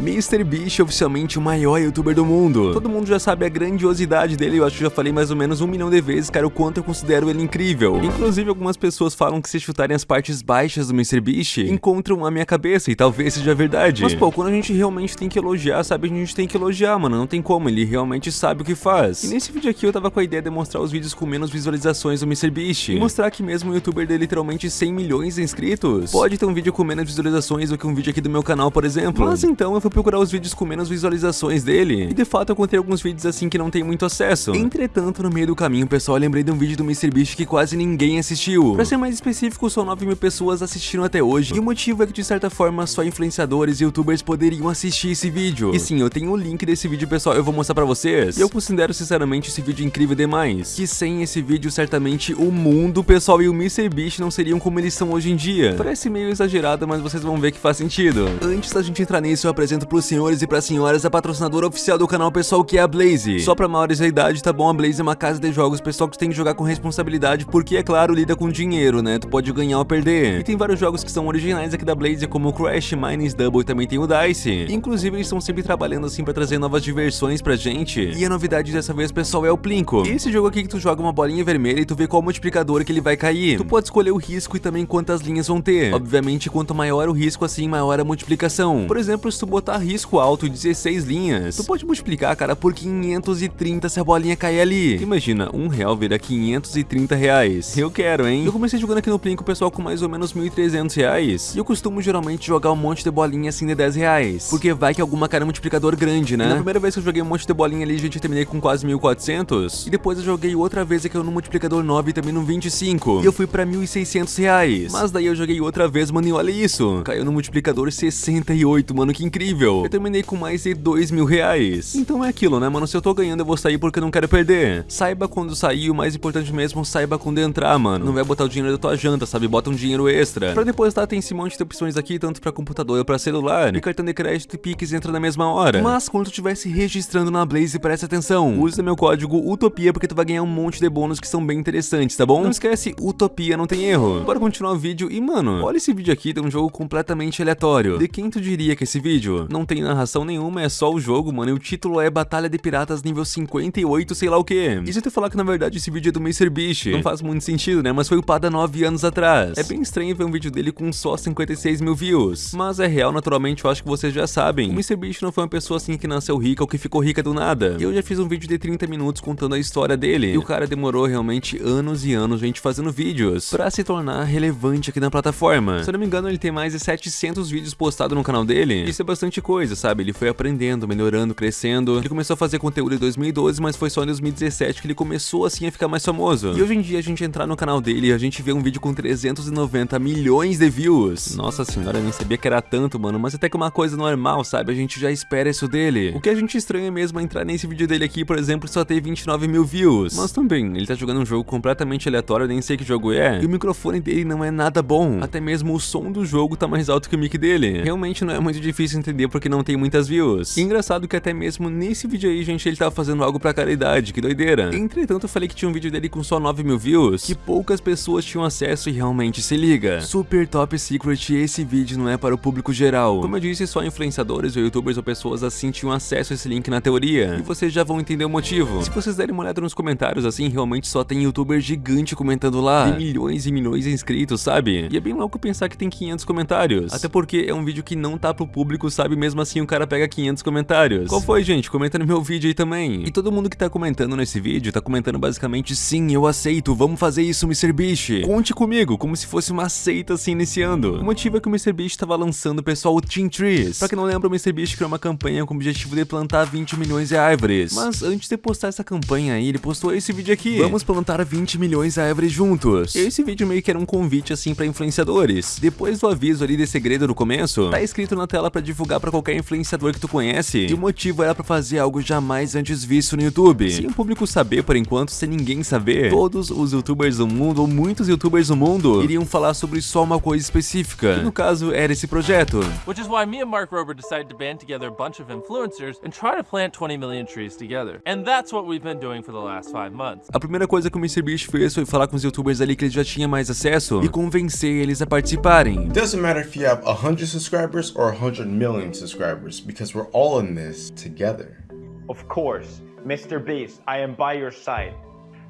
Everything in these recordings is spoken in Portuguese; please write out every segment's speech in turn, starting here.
MrBeast é oficialmente o maior youtuber do mundo. Todo mundo já sabe a grandiosidade dele, eu acho que já falei mais ou menos um milhão de vezes, cara, o quanto eu considero ele incrível. Inclusive, algumas pessoas falam que se chutarem as partes baixas do MrBeast, encontram a minha cabeça, e talvez seja verdade. Mas pô, quando a gente realmente tem que elogiar, sabe, a gente tem que elogiar, mano, não tem como, ele realmente sabe o que faz. E nesse vídeo aqui eu tava com a ideia de mostrar os vídeos com menos visualizações do MrBeast, e mostrar que mesmo um youtuber de literalmente 100 milhões de inscritos, pode ter um vídeo com menos visualizações do que um vídeo aqui do meu canal, por exemplo. Mas então eu fui procurar os vídeos com menos visualizações dele, e de fato eu encontrei alguns vídeos assim que não tem muito acesso. Entretanto, no meio do caminho, pessoal, eu lembrei de um vídeo do MrBeast que quase ninguém assistiu. Pra ser mais específico, só 9 mil pessoas assistiram até hoje, e o motivo é que de certa forma só influenciadores e youtubers poderiam assistir esse vídeo. E sim, eu tenho o link desse vídeo, pessoal, eu vou mostrar pra vocês. Eu considero sinceramente esse vídeo incrível demais, que sem esse vídeo certamente o mundo, pessoal, e o MrBeast não seriam como eles são hoje em dia. Parece meio exagerado, mas vocês vão ver que faz sentido. Antes da gente entrar nisso, eu apresento pros senhores e pras senhoras a patrocinadora oficial do canal, pessoal, que é a Blaze. Só pra maiores da idade, tá bom? A Blaze é uma casa de jogos, pessoal, que tem que jogar com responsabilidade, porque, é claro, lida com dinheiro, né? Tu pode ganhar ou perder. E tem vários jogos que são originais aqui da Blaze, como Crash, Mines Double e também tem o Dice. Inclusive, eles estão sempre trabalhando assim pra trazer novas diversões pra gente. E a novidade dessa vez, pessoal, é o Plinko. Esse jogo aqui que tu joga uma bolinha vermelha e tu vê qual multiplicador que ele vai cair. Tu pode escolher o risco e também quantas linhas vão ter. Obviamente, quanto maior o risco, assim, maior a multiplicação. Por exemplo, se tu botar risco alto 16 linhas, tu pode multiplicar, cara, por 530 se a bolinha cair ali. Imagina, um real vira 530 reais. Eu quero, hein? Eu comecei jogando aqui no Plinko, pessoal, com mais ou menos 1.300 reais. E eu costumo geralmente jogar um monte de bolinha assim de 10 reais. Porque vai que alguma cara é multiplicador grande, né? E na primeira vez que eu joguei um monte de bolinha ali, gente, eu terminei com quase 1.400. E depois eu joguei outra vez aqui no multiplicador 9 também no 25. E eu fui pra 1.600 reais. Mas daí eu joguei outra vez, mano, e olha isso. Caiu no multiplicador 68, mano, que incrível. Eu terminei com mais de 2 mil reais. Então é aquilo, né, mano? Se eu tô ganhando, eu vou sair porque eu não quero perder. Saiba quando sair, o mais importante mesmo, saiba quando entrar, mano. Não vai botar o dinheiro da tua janta, sabe? Bota um dinheiro extra. Pra depositar tem esse monte de opções aqui, tanto pra computador ou pra celular. E cartão de crédito e Pix entra na mesma hora. Mas quando tu estiver se registrando na Blaze, presta atenção. Usa meu código UTOPIA porque tu vai ganhar um monte de bônus que são bem interessantes, tá bom? Não esquece, Utopia não tem erro. Bora continuar o vídeo e, mano, olha esse vídeo aqui, tem um jogo completamente aleatório. De quem tu diria que esse vídeo? Não tem narração nenhuma, é só o jogo, mano, e o título é Batalha de Piratas nível 58, sei lá o que. E se tu falar que na verdade esse vídeo é do MrBeast? Não faz muito sentido, né? Mas foi upado há 9 anos atrás. É bem estranho ver um vídeo dele com só 56 mil views. Mas é real, naturalmente, eu acho que vocês já sabem. O MrBeast não foi uma pessoa assim que nasceu rica ou que ficou rica do nada. Eu já fiz um vídeo de 30 minutos contando a história dele. E o cara demorou realmente anos e anos, gente, fazendo vídeos pra se tornar relevante aqui na plataforma. Se eu não me engano, ele tem mais de 700 vídeos postados no canal dele. Isso é bastante coisa, sabe? Ele foi aprendendo, melhorando, crescendo. Ele começou a fazer conteúdo em 2012, mas foi só em 2017 que ele começou assim a ficar mais famoso. E hoje em dia a gente entrar no canal dele e a gente vê um vídeo com 390 milhões de views. Nossa senhora, eu nem sabia que era tanto, mano, mas até que uma coisa normal, sabe? A gente já espera isso dele. O que a gente estranha mesmo é entrar nesse vídeo dele aqui, por exemplo, só ter 29 mil views. Mas também, ele tá jogando um jogo completamente aleatório, eu nem sei que jogo é. E o microfone dele não é nada bom. Até mesmo o som do jogo tá mais alto que o mic dele. Realmente não é muito difícil entender porque não tem muitas views. E engraçado que até mesmo nesse vídeo aí, gente, ele tava fazendo algo pra caridade, que doideira. Entretanto, eu falei que tinha um vídeo dele com só 9 mil views, que poucas pessoas tinham acesso e realmente se liga. Super top secret, esse vídeo não é para o público geral. Como eu disse, só influenciadores ou youtubers ou pessoas assim tinham acesso a esse link na teoria. E vocês já vão entender o motivo. Se vocês derem uma olhada nos comentários assim, realmente só tem youtuber gigante comentando lá. Tem milhões e milhões de inscritos, sabe? E é bem louco pensar que tem 500 comentários. Até porque é um vídeo que não tá pro público, sabe? Mesmo assim o cara pega 500 comentários. Qual foi, gente? Comenta no meu vídeo aí também. E todo mundo que tá comentando nesse vídeo tá comentando basicamente sim, eu aceito, vamos fazer isso, MrBeast. Conte comigo, como se fosse uma seita assim iniciando. O motivo é que o MrBeast tava lançando, pessoal, o Team Trees. Pra quem não lembra, o MrBeast criou uma campanha com o objetivo de plantar 20 milhões de árvores. Mas antes de postar essa campanha aí, ele postou esse vídeo aqui. Vamos plantar 20 milhões de árvores juntos. E esse vídeo meio que era um convite assim pra influenciadores. Depois do aviso ali de segredo no começo, tá escrito na tela pra divulgar pra qualquer influenciador que tu conhece. E o motivo era pra fazer algo jamais antes visto no YouTube. Sem o público saber por enquanto, sem ninguém saber, todos os youtubers do mundo, ou muitos youtubers do mundo, iriam falar sobre só uma coisa específica. Que no caso era esse projeto. Which is why me and Mark Rober decided to band together a bunch of influencers and try to plant 20 million trees together. And that's what we've been doing for the last five months. A primeira coisa que o MrBeast fez foi falar com os youtubers ali que ele já tinha mais acesso e convencer eles a participarem. Doesn't matter if you have 100 subscribers or 100 million subscribers because we're all in this together. Of course, Mr. Beast, I am by your side.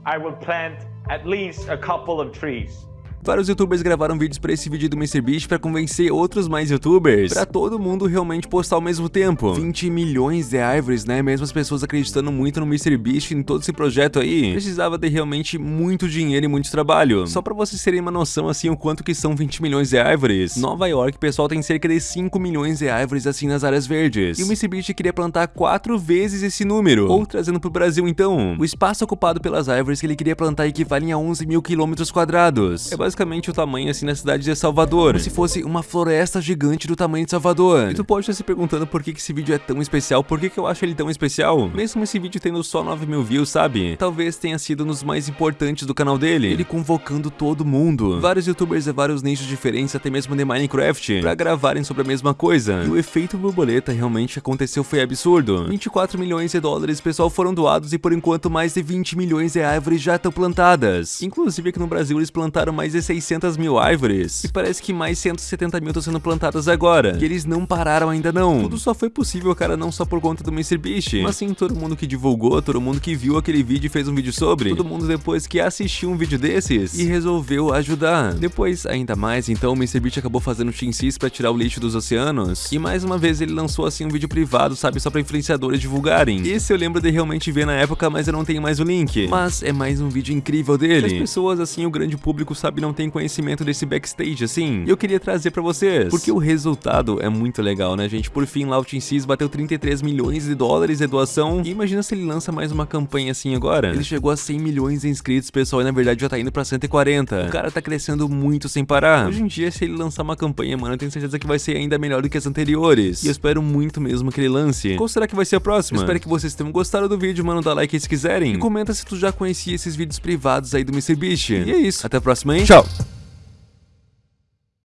I will plant at least a couple of trees. Vários youtubers gravaram vídeos para esse vídeo do MrBeast para convencer outros mais youtubers, para todo mundo realmente postar ao mesmo tempo. 20 milhões de árvores, né? Mesmo as pessoas acreditando muito no MrBeast em todo esse projeto aí, precisava ter realmente muito dinheiro e muito trabalho. Só para vocês terem uma noção assim o quanto que são 20 milhões de árvores. Nova York, pessoal, tem cerca de 5 milhões de árvores assim nas áreas verdes. E o MrBeast queria plantar 4 vezes esse número. Ou trazendo pro Brasil então, o espaço ocupado pelas árvores que ele queria plantar equivale a 11 mil quilômetros quadrados. É basicamente o tamanho assim na cidade de Salvador, como se fosse uma floresta gigante do tamanho de Salvador. E tu pode estar se perguntando por que, que esse vídeo é tão especial, por que, que eu acho ele tão especial? Mesmo esse vídeo tendo só 9 mil views, sabe? Talvez tenha sido um dos mais importantes do canal dele, ele convocando todo mundo. Vários youtubers de vários nichos diferentes, até mesmo de Minecraft, pra gravarem sobre a mesma coisa. E o efeito borboleta realmente aconteceu foi absurdo. 24 milhões de dólares, pessoal, foram doados e por enquanto mais de 20 milhões de árvores já estão plantadas. Inclusive aqui no Brasil eles plantaram mais de 600 mil árvores, e parece que mais 170 mil estão sendo plantadas agora, e eles não pararam ainda não. Tudo só foi possível, cara, não só por conta do MrBeast, mas sim todo mundo que divulgou, todo mundo que viu aquele vídeo e fez um vídeo sobre, todo mundo depois que assistiu um vídeo desses e resolveu ajudar. Depois, ainda mais, então o MrBeast acabou fazendo Team Seas pra tirar o lixo dos oceanos, e mais uma vez ele lançou assim um vídeo privado, sabe, só pra influenciadores divulgarem. Esse eu lembro de realmente ver na época, mas eu não tenho mais o link. Mas é mais um vídeo incrível dele. As pessoas, assim, o grande público, sabe, não tem conhecimento desse backstage, assim, e eu queria trazer pra vocês, porque o resultado é muito legal, né, gente? Por fim, Team Seas bateu 33 milhões de dólares de doação, e imagina se ele lança mais uma campanha assim agora. Ele chegou a 100 milhões de inscritos, pessoal, e na verdade já tá indo pra 140. O cara tá crescendo muito sem parar. Hoje em dia, se ele lançar uma campanha, mano, eu tenho certeza que vai ser ainda melhor do que as anteriores. E eu espero muito mesmo que ele lance. Qual será que vai ser a próxima? Eu espero que vocês tenham gostado do vídeo, mano, dá like se quiserem. E comenta se tu já conhecia esses vídeos privados aí do MrBeast. E é isso. Até a próxima, hein? Tchau! out.